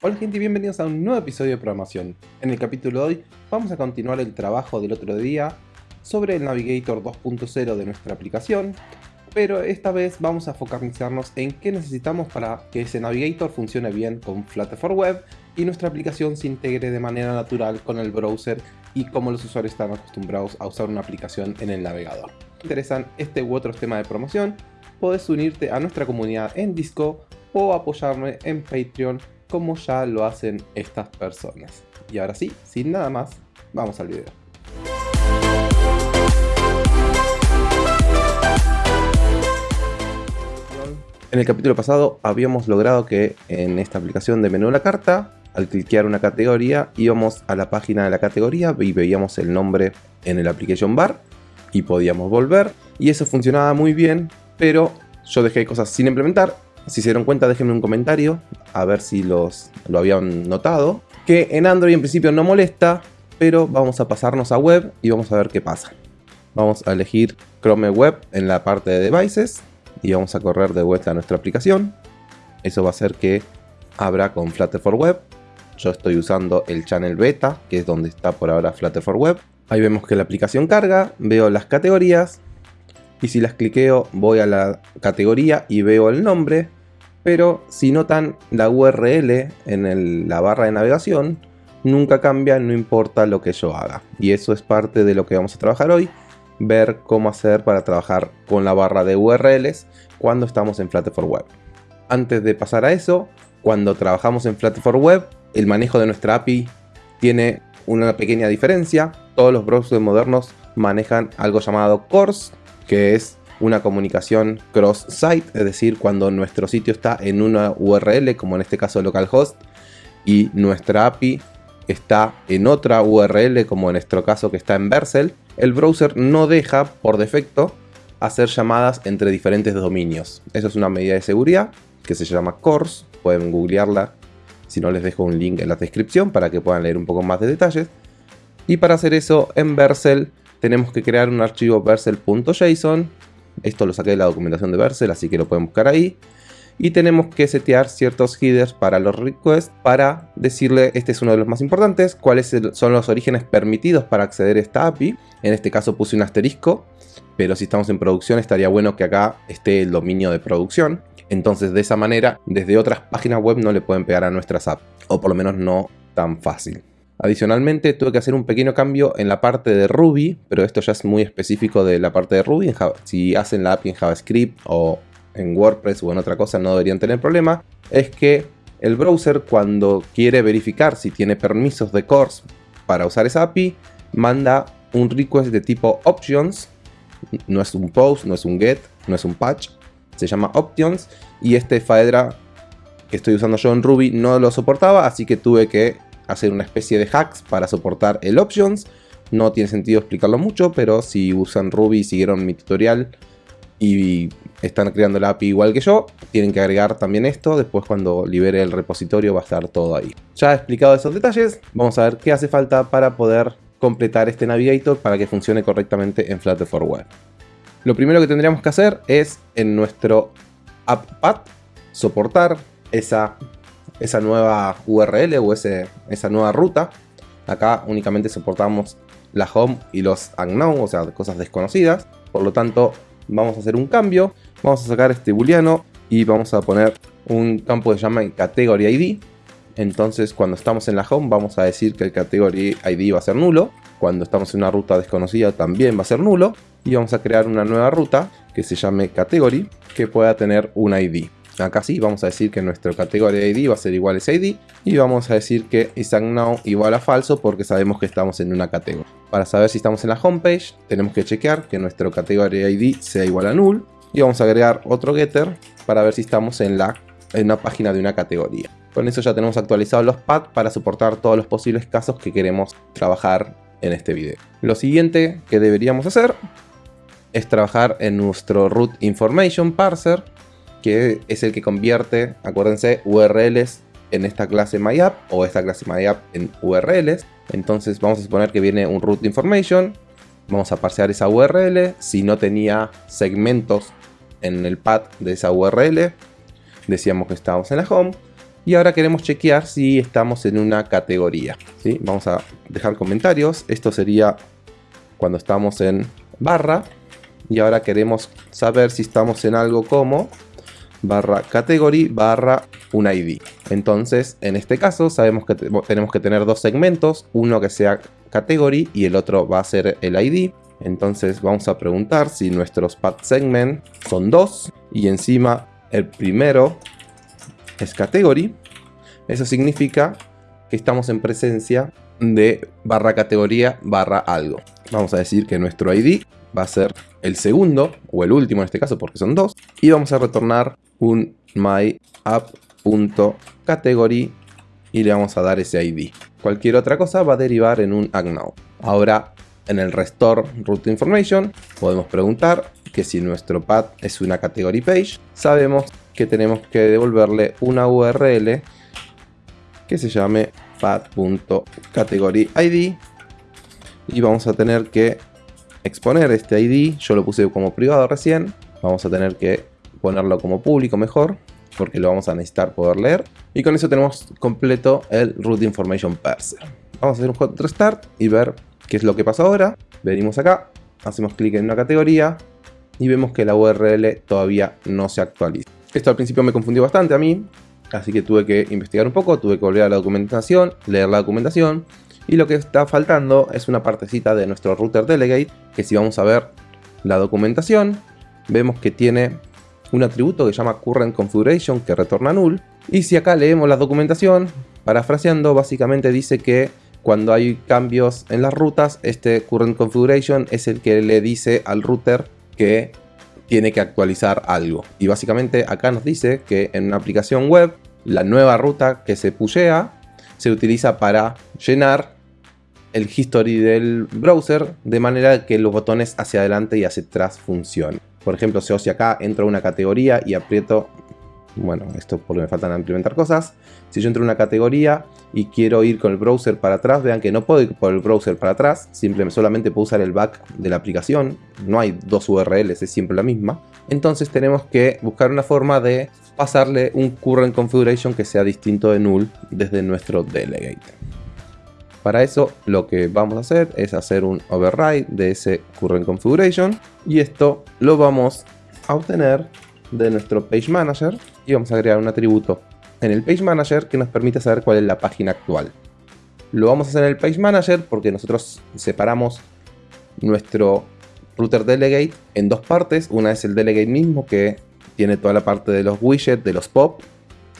Hola gente y bienvenidos a un nuevo episodio de programación. En el capítulo de hoy vamos a continuar el trabajo del otro día sobre el Navigator 2.0 de nuestra aplicación, pero esta vez vamos a focalizarnos en qué necesitamos para que ese Navigator funcione bien con Flutter for Web y nuestra aplicación se integre de manera natural con el browser y cómo los usuarios están acostumbrados a usar una aplicación en el navegador. Si te interesan este u otros temas de promoción, puedes unirte a nuestra comunidad en Disco o apoyarme en Patreon como ya lo hacen estas personas. Y ahora sí, sin nada más, vamos al video. En el capítulo pasado habíamos logrado que en esta aplicación de menú de la carta, al cliquear una categoría, íbamos a la página de la categoría y veíamos el nombre en el application bar y podíamos volver. Y eso funcionaba muy bien, pero yo dejé cosas sin implementar si se dieron cuenta, déjenme un comentario, a ver si los, lo habían notado. Que en Android en principio no molesta, pero vamos a pasarnos a web y vamos a ver qué pasa. Vamos a elegir Chrome Web en la parte de Devices y vamos a correr de vuelta a nuestra aplicación. Eso va a hacer que abra con Flutter for Web. Yo estoy usando el channel beta, que es donde está por ahora Flutter for Web. Ahí vemos que la aplicación carga, veo las categorías y si las cliqueo voy a la categoría y veo el nombre pero si notan la URL en la barra de navegación nunca cambia, no importa lo que yo haga. Y eso es parte de lo que vamos a trabajar hoy, ver cómo hacer para trabajar con la barra de URLs cuando estamos en Flutter for Web. Antes de pasar a eso, cuando trabajamos en Flutter Web, el manejo de nuestra API tiene una pequeña diferencia. Todos los browsers modernos manejan algo llamado CORS, que es una comunicación cross-site, es decir, cuando nuestro sitio está en una URL, como en este caso localhost, y nuestra API está en otra URL, como en nuestro caso que está en Vercel, el browser no deja, por defecto, hacer llamadas entre diferentes dominios. Eso es una medida de seguridad que se llama CORS, pueden googlearla, si no les dejo un link en la descripción para que puedan leer un poco más de detalles. Y para hacer eso en Vercel tenemos que crear un archivo vercel.json esto lo saqué de la documentación de Vercel, así que lo pueden buscar ahí. Y tenemos que setear ciertos headers para los requests para decirle, este es uno de los más importantes, cuáles son los orígenes permitidos para acceder a esta API. En este caso puse un asterisco, pero si estamos en producción estaría bueno que acá esté el dominio de producción. Entonces de esa manera, desde otras páginas web no le pueden pegar a nuestras apps, o por lo menos no tan fácil. Adicionalmente tuve que hacer un pequeño cambio en la parte de Ruby, pero esto ya es muy específico de la parte de Ruby. Si hacen la API en JavaScript o en WordPress o en otra cosa no deberían tener problema. Es que el browser cuando quiere verificar si tiene permisos de CORS para usar esa API, manda un request de tipo options. No es un post, no es un get, no es un patch. Se llama options y este Faedra que estoy usando yo en Ruby no lo soportaba, así que tuve que hacer una especie de hacks para soportar el options. No tiene sentido explicarlo mucho, pero si usan Ruby y siguieron mi tutorial y están creando la API igual que yo, tienen que agregar también esto, después cuando libere el repositorio va a estar todo ahí. Ya he explicado esos detalles, vamos a ver qué hace falta para poder completar este Navigator para que funcione correctamente en Flutter for Web. Lo primero que tendríamos que hacer es en nuestro AppPath soportar esa esa nueva URL o esa nueva ruta. Acá únicamente soportamos la home y los unknown, o sea, cosas desconocidas. Por lo tanto, vamos a hacer un cambio. Vamos a sacar este booleano y vamos a poner un campo que se llama category ID. Entonces, cuando estamos en la home, vamos a decir que el category ID va a ser nulo. Cuando estamos en una ruta desconocida, también va a ser nulo. Y vamos a crear una nueva ruta que se llame category, que pueda tener un ID. Acá sí, vamos a decir que nuestro categoría ID va a ser igual a ese ID y vamos a decir que isAgNow igual a falso porque sabemos que estamos en una categoría. Para saber si estamos en la homepage, tenemos que chequear que nuestro categoría ID sea igual a null y vamos a agregar otro getter para ver si estamos en, la, en una página de una categoría. Con eso ya tenemos actualizados los paths para soportar todos los posibles casos que queremos trabajar en este video. Lo siguiente que deberíamos hacer es trabajar en nuestro root information parser que es el que convierte, acuérdense, URLs en esta clase MyApp o esta clase MyApp en URLs. Entonces vamos a suponer que viene un root information, vamos a parsear esa URL, si no tenía segmentos en el path de esa URL, decíamos que estábamos en la home, Y ahora queremos chequear si estamos en una categoría. ¿sí? Vamos a dejar comentarios. Esto sería cuando estamos en barra. Y ahora queremos saber si estamos en algo como barra category barra un ID. Entonces, en este caso, sabemos que tenemos que tener dos segmentos, uno que sea category y el otro va a ser el ID. Entonces vamos a preguntar si nuestros path segment son dos y encima el primero es category. Eso significa que estamos en presencia de barra categoría barra algo. Vamos a decir que nuestro ID va a ser el segundo o el último en este caso porque son dos y vamos a retornar un myapp.category y le vamos a dar ese ID. Cualquier otra cosa va a derivar en un acknow. Ahora en el restore root information podemos preguntar que si nuestro path es una category page, sabemos que tenemos que devolverle una URL que se llame path.categoryID y vamos a tener que exponer este ID, yo lo puse como privado recién, vamos a tener que ponerlo como público mejor porque lo vamos a necesitar poder leer y con eso tenemos completo el root information parser. Vamos a hacer un hot restart y ver qué es lo que pasa ahora. Venimos acá, hacemos clic en una categoría y vemos que la URL todavía no se actualiza. Esto al principio me confundió bastante a mí, así que tuve que investigar un poco, tuve que volver a la documentación, leer la documentación y lo que está faltando es una partecita de nuestro router delegate que si vamos a ver la documentación vemos que tiene un atributo que se llama current configuration que retorna null. Y si acá leemos la documentación parafraseando básicamente dice que cuando hay cambios en las rutas este current configuration es el que le dice al router que tiene que actualizar algo. Y básicamente acá nos dice que en una aplicación web la nueva ruta que se pushea se utiliza para llenar el history del browser de manera que los botones hacia adelante y hacia atrás funcionen. Por ejemplo, si acá entro a una categoría y aprieto, bueno, esto porque me faltan implementar cosas. Si yo entro a una categoría y quiero ir con el browser para atrás, vean que no puedo ir por el browser para atrás, simplemente solamente puedo usar el back de la aplicación, no hay dos URLs, es siempre la misma. Entonces tenemos que buscar una forma de pasarle un current configuration que sea distinto de null desde nuestro delegate. Para eso lo que vamos a hacer es hacer un override de ese current configuration y esto lo vamos a obtener de nuestro page manager y vamos a crear un atributo en el page manager que nos permite saber cuál es la página actual. Lo vamos a hacer en el page manager porque nosotros separamos nuestro router delegate en dos partes. Una es el delegate mismo que tiene toda la parte de los widgets, de los pop,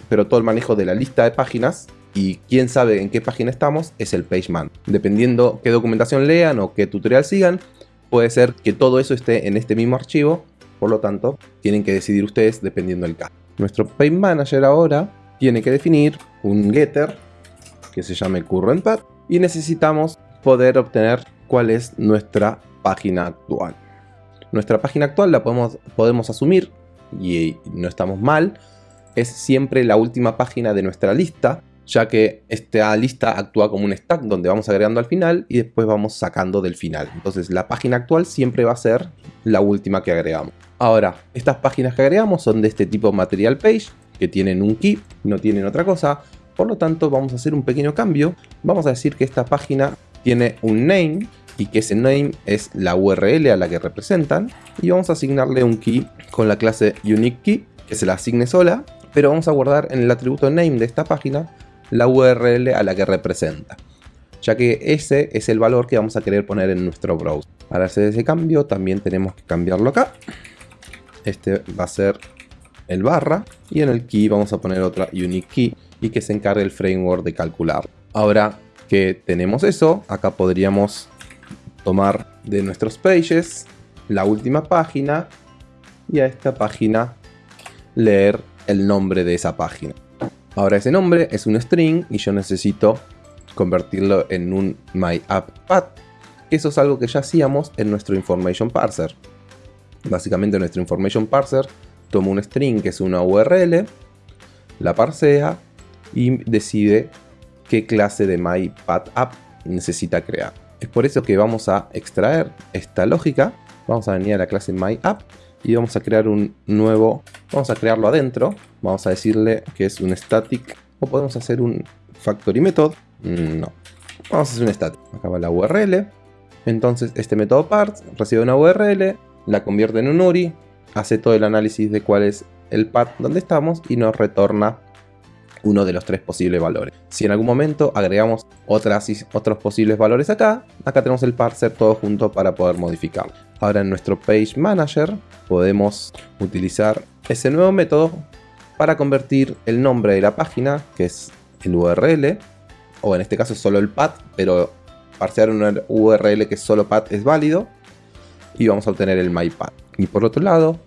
pero todo el manejo de la lista de páginas y quién sabe en qué página estamos es el PageMan. Dependiendo qué documentación lean o qué tutorial sigan, puede ser que todo eso esté en este mismo archivo, por lo tanto, tienen que decidir ustedes dependiendo del caso. Nuestro Page Manager ahora tiene que definir un getter que se llame currentPath y necesitamos poder obtener cuál es nuestra página actual. Nuestra página actual la podemos, podemos asumir y no estamos mal, es siempre la última página de nuestra lista ya que esta lista actúa como un stack donde vamos agregando al final y después vamos sacando del final. Entonces la página actual siempre va a ser la última que agregamos. Ahora, estas páginas que agregamos son de este tipo material page, que tienen un key, no tienen otra cosa. Por lo tanto, vamos a hacer un pequeño cambio. Vamos a decir que esta página tiene un name y que ese name es la URL a la que representan. Y vamos a asignarle un key con la clase unique key, que se la asigne sola. Pero vamos a guardar en el atributo name de esta página la URL a la que representa, ya que ese es el valor que vamos a querer poner en nuestro browser. Para hacer ese cambio también tenemos que cambiarlo acá. Este va a ser el barra y en el key vamos a poner otra unique key y que se encargue el framework de calcular. Ahora que tenemos eso, acá podríamos tomar de nuestros pages la última página y a esta página leer el nombre de esa página. Ahora ese nombre es un string y yo necesito convertirlo en un myapppath. Eso es algo que ya hacíamos en nuestro information parser. Básicamente nuestro information parser toma un string que es una URL, la parsea y decide qué clase de myPathApp necesita crear. Es por eso que vamos a extraer esta lógica, vamos a venir a la clase myApp y vamos a crear un nuevo, vamos a crearlo adentro, vamos a decirle que es un static o podemos hacer un factory method. Mm, no, vamos a hacer un static. Acá va la URL. Entonces este método parts recibe una URL, la convierte en un URI, hace todo el análisis de cuál es el path donde estamos y nos retorna uno de los tres posibles valores. Si en algún momento agregamos otras, otros posibles valores acá, acá tenemos el parser todo junto para poder modificarlo. Ahora en nuestro Page Manager podemos utilizar ese nuevo método para convertir el nombre de la página, que es el URL, o en este caso solo el path, pero parsear una URL que solo path es válido, y vamos a obtener el mypath. Y por otro lado,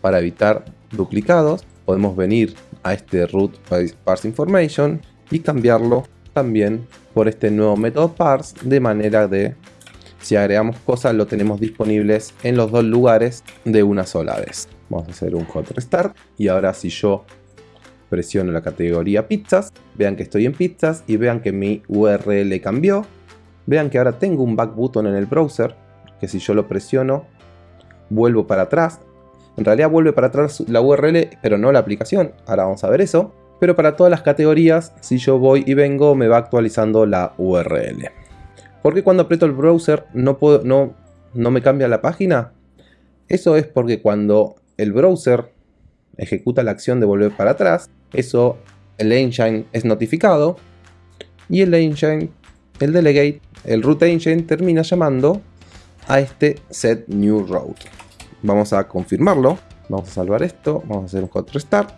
para evitar duplicados, podemos venir a este root parse information y cambiarlo también por este nuevo método parse de manera de si agregamos cosas lo tenemos disponibles en los dos lugares de una sola vez. Vamos a hacer un hot restart y ahora si yo presiono la categoría pizzas, vean que estoy en pizzas y vean que mi URL cambió. Vean que ahora tengo un back button en el browser que si yo lo presiono vuelvo para atrás en realidad vuelve para atrás la URL, pero no la aplicación. Ahora vamos a ver eso. Pero para todas las categorías, si yo voy y vengo, me va actualizando la URL. ¿Por qué cuando aprieto el browser no me cambia la página? Eso es porque cuando el browser ejecuta la acción de volver para atrás, eso el engine es notificado y el engine, el delegate, el root engine termina llamando a este set new route. Vamos a confirmarlo. Vamos a salvar esto. Vamos a hacer un hot restart.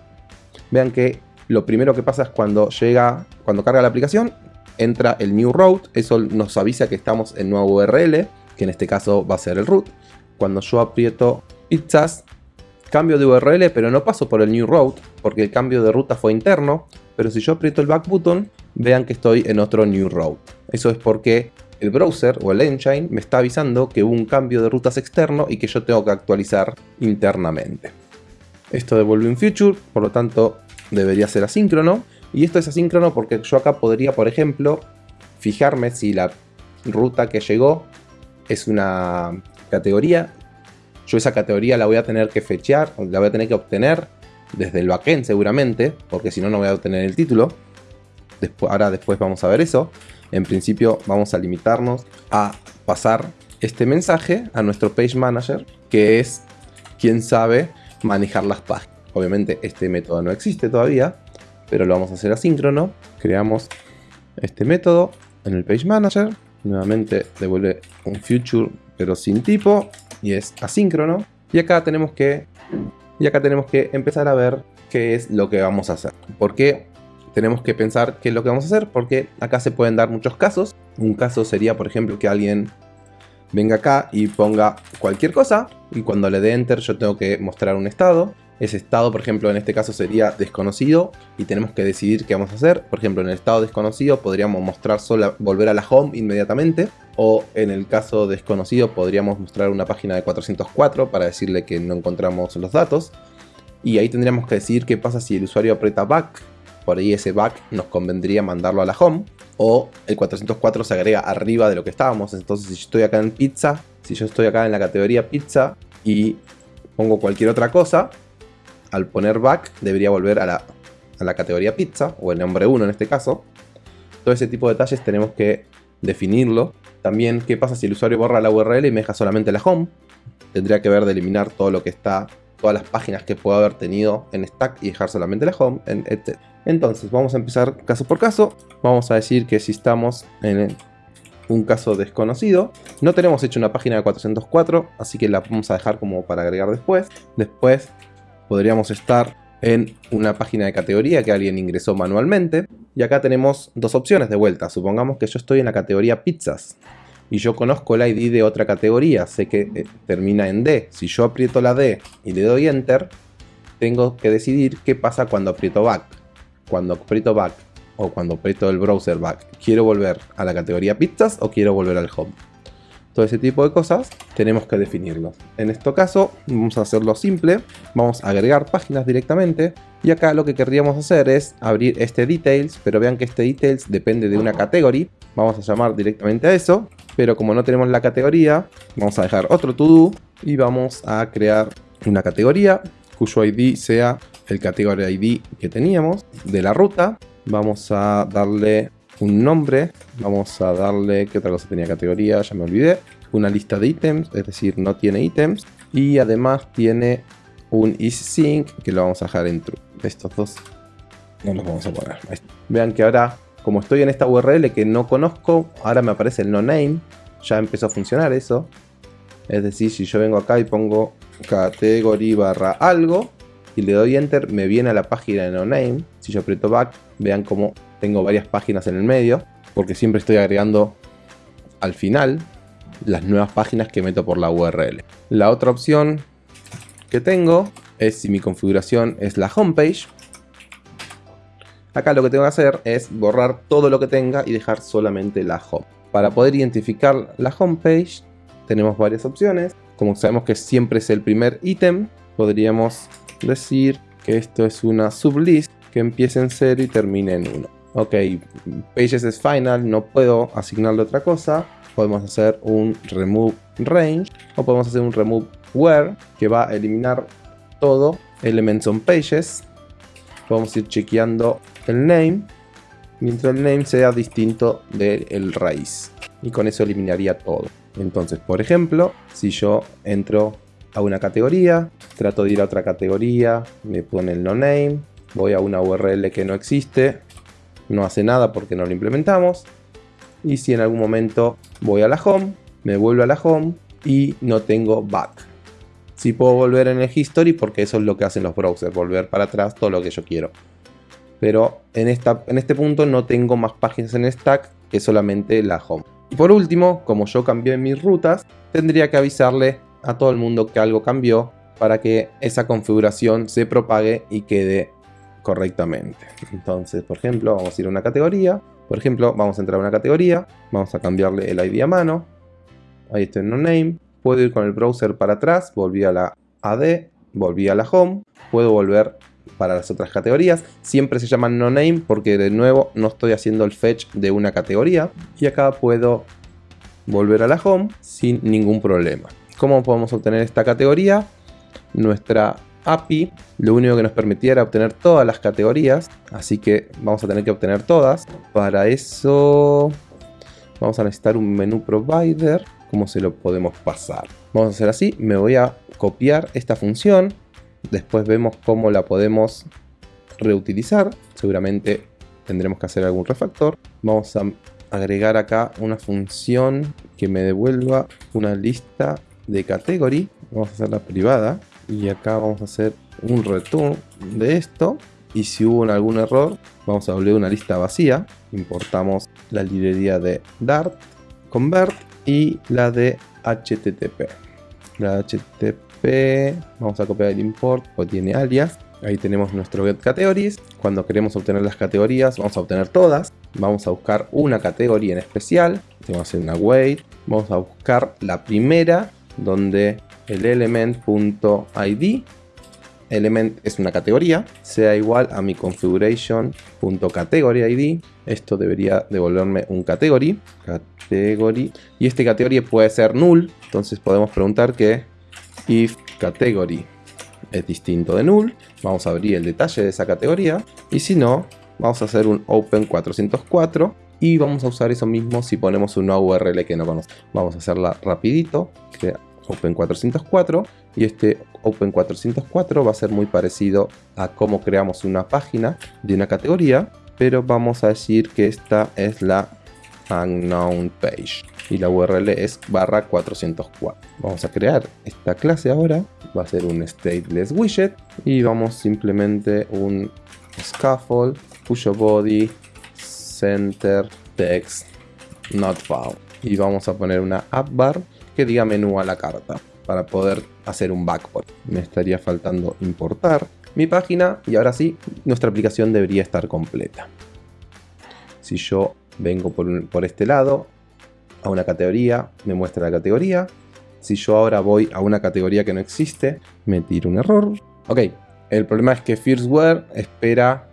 Vean que lo primero que pasa es cuando llega, cuando carga la aplicación, entra el new route. Eso nos avisa que estamos en nuevo URL, que en este caso va a ser el root. Cuando yo aprieto pizzas, cambio de URL, pero no paso por el new route, porque el cambio de ruta fue interno. Pero si yo aprieto el back button, vean que estoy en otro new route. Eso es porque el browser o el engine me está avisando que hubo un cambio de rutas externo y que yo tengo que actualizar internamente. Esto devuelve un future, por lo tanto debería ser asíncrono. Y esto es asíncrono porque yo acá podría, por ejemplo, fijarme si la ruta que llegó es una categoría. Yo esa categoría la voy a tener que fechar, la voy a tener que obtener desde el backend seguramente, porque si no, no voy a obtener el título. Después, ahora después vamos a ver eso. En principio vamos a limitarnos a pasar este mensaje a nuestro Page Manager, que es quien sabe manejar las páginas. Obviamente este método no existe todavía, pero lo vamos a hacer asíncrono. Creamos este método en el Page Manager. Nuevamente devuelve un future pero sin tipo y es asíncrono. Y acá tenemos que, y acá tenemos que empezar a ver qué es lo que vamos a hacer. Porque tenemos que pensar qué es lo que vamos a hacer porque acá se pueden dar muchos casos. Un caso sería, por ejemplo, que alguien venga acá y ponga cualquier cosa y cuando le dé enter yo tengo que mostrar un estado. Ese estado, por ejemplo, en este caso sería desconocido y tenemos que decidir qué vamos a hacer. Por ejemplo, en el estado desconocido podríamos mostrar solo volver a la home inmediatamente o en el caso desconocido podríamos mostrar una página de 404 para decirle que no encontramos los datos. Y ahí tendríamos que decidir qué pasa si el usuario aprieta back por ahí ese back nos convendría mandarlo a la home. O el 404 se agrega arriba de lo que estábamos. Entonces si yo estoy acá en pizza, si yo estoy acá en la categoría pizza y pongo cualquier otra cosa, al poner back debería volver a la, a la categoría pizza, o el nombre 1 en este caso. Todo ese tipo de detalles tenemos que definirlo. También qué pasa si el usuario borra la URL y me deja solamente la home. Tendría que ver de eliminar todo lo que está todas las páginas que pueda haber tenido en stack y dejar solamente la home, etc. Entonces vamos a empezar caso por caso. Vamos a decir que si estamos en un caso desconocido, no tenemos hecho una página de 404, así que la vamos a dejar como para agregar después. Después podríamos estar en una página de categoría que alguien ingresó manualmente. Y acá tenemos dos opciones de vuelta. Supongamos que yo estoy en la categoría pizzas y yo conozco el ID de otra categoría, sé que eh, termina en D. Si yo aprieto la D y le doy Enter, tengo que decidir qué pasa cuando aprieto Back. Cuando aprieto Back o cuando aprieto el browser Back, ¿quiero volver a la categoría pizzas o quiero volver al Home? Todo ese tipo de cosas tenemos que definirlo. En este caso vamos a hacerlo simple, vamos a agregar páginas directamente y acá lo que querríamos hacer es abrir este details, pero vean que este details depende de una categoría. Vamos a llamar directamente a eso pero como no tenemos la categoría, vamos a dejar otro to do y vamos a crear una categoría cuyo ID sea el category ID que teníamos de la ruta. Vamos a darle un nombre. Vamos a darle, ¿qué otra cosa tenía categoría? Ya me olvidé. Una lista de ítems, es decir, no tiene ítems. Y además tiene un isSync que lo vamos a dejar en true. Estos dos no los vamos a poner. Vean que ahora, como estoy en esta URL que no conozco, ahora me aparece el no name. Ya empezó a funcionar eso. Es decir, si yo vengo acá y pongo category barra algo y le doy enter, me viene a la página de no name. Si yo aprieto back, vean como tengo varias páginas en el medio, porque siempre estoy agregando al final las nuevas páginas que meto por la URL. La otra opción que tengo es si mi configuración es la homepage. Acá lo que tengo que hacer es borrar todo lo que tenga y dejar solamente la home. Para poder identificar la homepage tenemos varias opciones. Como sabemos que siempre es el primer ítem, podríamos decir que esto es una sublist que empiece en 0 y termine en 1. Ok, pages es final, no puedo asignarle otra cosa. Podemos hacer un remove range o podemos hacer un remove where que va a eliminar todo elements on pages. Podemos ir chequeando el name mientras el name sea distinto del raíz y con eso eliminaría todo. Entonces, por ejemplo, si yo entro a una categoría, trato de ir a otra categoría, me pone el no name, voy a una URL que no existe, no hace nada porque no lo implementamos. Y si en algún momento voy a la home, me vuelvo a la home y no tengo back. Si puedo volver en el history porque eso es lo que hacen los browsers, volver para atrás todo lo que yo quiero. Pero en, esta, en este punto no tengo más páginas en stack que solamente la home. Y por último, como yo cambié mis rutas, tendría que avisarle a todo el mundo que algo cambió para que esa configuración se propague y quede correctamente. Entonces, por ejemplo, vamos a ir a una categoría. Por ejemplo, vamos a entrar a una categoría. Vamos a cambiarle el ID a mano. Ahí está en no name. Puedo ir con el browser para atrás. Volví a la AD. Volví a la home. Puedo volver para las otras categorías. Siempre se llaman no name porque de nuevo no estoy haciendo el fetch de una categoría. Y acá puedo volver a la home sin ningún problema. ¿Cómo podemos obtener esta categoría? Nuestra API lo único que nos permitía era obtener todas las categorías. Así que vamos a tener que obtener todas. Para eso vamos a necesitar un menú provider. ¿Cómo se lo podemos pasar? Vamos a hacer así. Me voy a copiar esta función Después vemos cómo la podemos reutilizar. Seguramente tendremos que hacer algún refactor. Vamos a agregar acá una función que me devuelva una lista de category. Vamos a hacerla privada. Y acá vamos a hacer un return de esto. Y si hubo algún error, vamos a volver una lista vacía. Importamos la librería de Dart, Convert y la de HTTP. La HTTP vamos a copiar el import, o tiene alias. Ahí tenemos nuestro get categories. Cuando queremos obtener las categorías, vamos a obtener todas. Vamos a buscar una categoría en especial. Vamos a hacer una wait. Vamos a buscar la primera, donde el element.id element es una categoría, sea igual a mi configuration.categoryID. Esto debería devolverme un category, category. Y este category puede ser null, entonces podemos preguntar que if category es distinto de null, vamos a abrir el detalle de esa categoría y si no, vamos a hacer un open 404 y vamos a usar eso mismo si ponemos una URL que no conocemos. Vamos a hacerla rapidito, open 404 y este open 404 va a ser muy parecido a cómo creamos una página de una categoría, pero vamos a decir que esta es la unknown page y la URL es barra 404. Vamos a crear esta clase ahora, va a ser un stateless widget y vamos simplemente un scaffold, push body, center, text, not found. Y vamos a poner una app bar que diga menú a la carta para poder hacer un backport. Me estaría faltando importar mi página y ahora sí, nuestra aplicación debería estar completa. Si yo vengo por, por este lado, a una categoría, me muestra la categoría. Si yo ahora voy a una categoría que no existe, me tira un error. Ok, el problema es que Firstware espera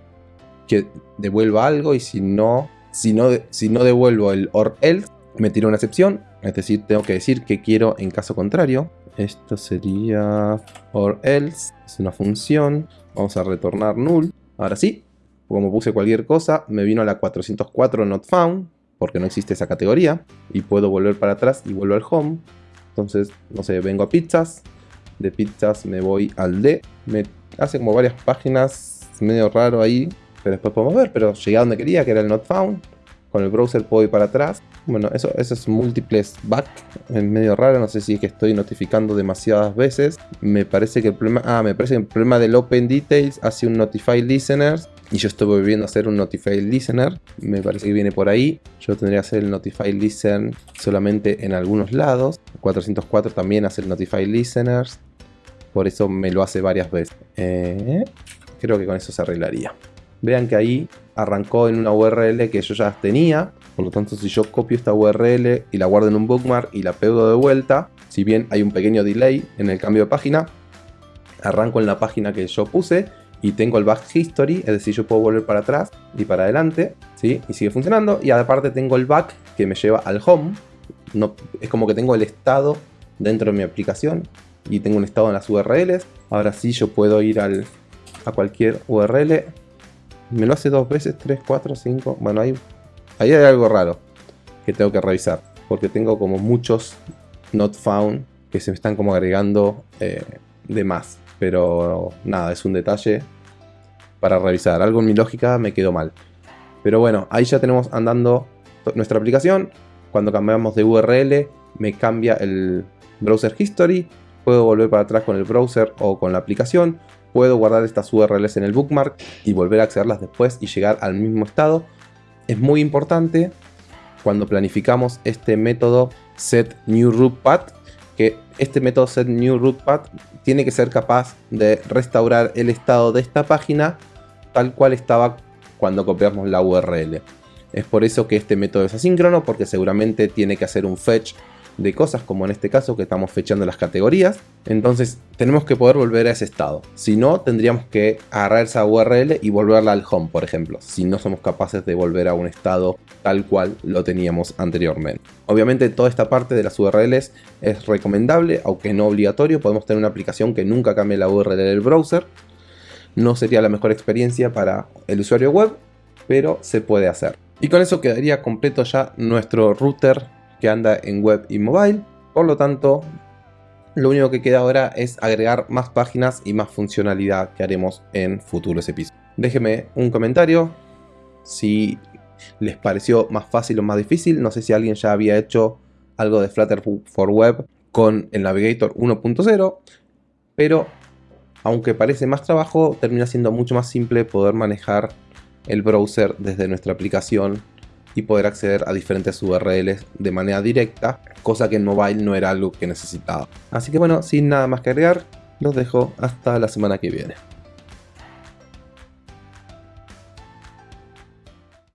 que devuelva algo y si no, si no, si no devuelvo el or else, me tira una excepción. Es decir, tengo que decir que quiero en caso contrario. Esto sería or else, es una función. Vamos a retornar null. Ahora sí, como puse cualquier cosa, me vino a la 404 not found, porque no existe esa categoría, y puedo volver para atrás y vuelvo al home. Entonces, no sé, vengo a pizzas, de pizzas me voy al D, me hace como varias páginas, medio raro ahí, pero después podemos ver, pero llegué a donde quería, que era el not found, con el browser puedo ir para atrás. Bueno, eso, es múltiples back, es medio raro, no sé si es que estoy notificando demasiadas veces. Me parece que el problema, ah, me parece que el problema del Open Details hace un Notify Listeners y yo estoy volviendo a hacer un Notify Listener. Me parece que viene por ahí. Yo tendría que hacer el Notify Listen solamente en algunos lados. 404 también hace el Notify Listeners. Por eso me lo hace varias veces. Eh, creo que con eso se arreglaría. Vean que ahí arrancó en una URL que yo ya tenía. Por lo tanto, si yo copio esta URL y la guardo en un bookmark y la pego de vuelta, si bien hay un pequeño delay en el cambio de página, arranco en la página que yo puse y tengo el back history, es decir, yo puedo volver para atrás y para adelante, ¿sí? Y sigue funcionando. Y aparte tengo el back que me lleva al home. No, es como que tengo el estado dentro de mi aplicación y tengo un estado en las URLs. Ahora sí yo puedo ir al, a cualquier URL. Me lo hace dos veces, tres, cuatro, cinco. Bueno, ahí, hay algo raro que tengo que revisar. Porque tengo como muchos not found que se me están como agregando eh, de más. Pero nada, es un detalle para revisar. Algo en mi lógica me quedó mal. Pero bueno, ahí ya tenemos andando nuestra aplicación. Cuando cambiamos de URL me cambia el browser history. Puedo volver para atrás con el browser o con la aplicación. Puedo guardar estas URLs en el bookmark y volver a accederlas después y llegar al mismo estado. Es muy importante cuando planificamos este método set new root path que este método set new root path tiene que ser capaz de restaurar el estado de esta página tal cual estaba cuando copiamos la URL. Es por eso que este método es asíncrono, porque seguramente tiene que hacer un fetch de cosas, como en este caso que estamos fechando las categorías. Entonces tenemos que poder volver a ese estado. Si no, tendríamos que agarrar esa URL y volverla al home, por ejemplo, si no somos capaces de volver a un estado tal cual lo teníamos anteriormente. Obviamente toda esta parte de las URLs es recomendable, aunque no obligatorio. Podemos tener una aplicación que nunca cambie la URL del browser. No sería la mejor experiencia para el usuario web, pero se puede hacer. Y con eso quedaría completo ya nuestro router que anda en web y mobile. Por lo tanto, lo único que queda ahora es agregar más páginas y más funcionalidad que haremos en futuros episodios. Déjenme un comentario si les pareció más fácil o más difícil. No sé si alguien ya había hecho algo de Flutter for Web con el Navigator 1.0, pero aunque parece más trabajo, termina siendo mucho más simple poder manejar el browser desde nuestra aplicación y poder acceder a diferentes URLs de manera directa, cosa que en mobile no era algo que necesitaba. Así que bueno, sin nada más que agregar, los dejo hasta la semana que viene.